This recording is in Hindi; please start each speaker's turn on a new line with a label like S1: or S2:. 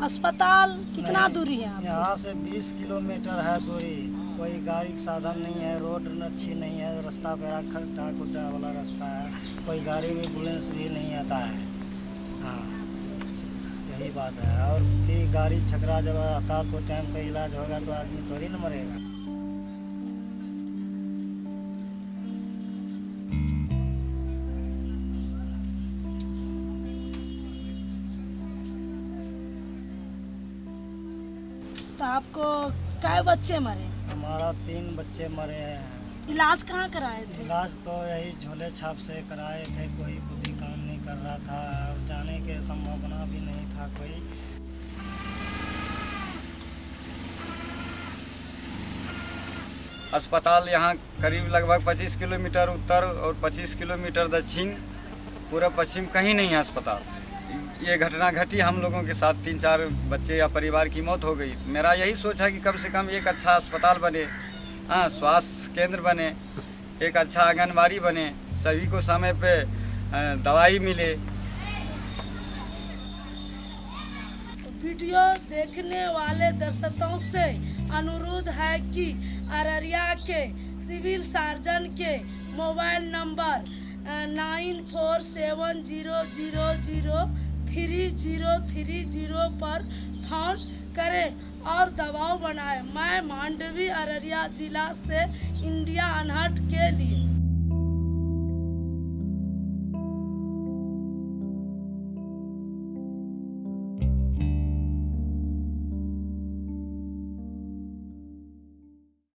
S1: अस्पताल कितना दूरी है आप
S2: यहाँ से 20 किलोमीटर है दूरी। कोई गाड़ी का साधन नहीं है रोड अच्छी नहीं है रास्ता पेरा खड्डा खुड्डा वाला रास्ता है। कोई गाड़ी भी एंबुलेंस भी नहीं आता है। हाँ यही बात है। और भी गाड़ी छकरा जब आता तो टाइम पे इलाज होगा तो आदमी थोड़ी ना मरेगा।
S1: तो आपको कै बच्चे मरे?
S2: हमारा तीन बच्चे मरे हैं।
S1: इलाज कहाँ कराए थे?
S2: इलाज तो यही झोले छाप से कराए थे कोई बुद्धि काम नहीं कर रहा था और जाने के संभावना भी नहीं था कोई।
S3: अस्पताल यहाँ करीब लगभग 25 किलोमीटर उत्तर और 25 किलोमीटर दक्षिण पूरा पश्चिम कहीं नहीं है अस्पताल। ये घटना घटी, हम लोगों के साथ तीन चार बच्चे या परिवार की मौत हो गई। मेरा यही सोच है कि कम से कम एक अच्छा अस्पताल बने हाँ स्वास्थ्य केंद्र बने, एक अच्छा आंगनबाड़ी बने, सभी को समय पे दवाई मिले।
S1: वीडियो देखने वाले दर्शकों से अनुरोध है कि अररिया के सिविल सर्जन के mobile number nine four seven zero zero zero three zero three zero पर फ़ोन करें और दबाव बनाएँ। मैं मांडवी अररिया जिला से इंडिया अनहट के लिए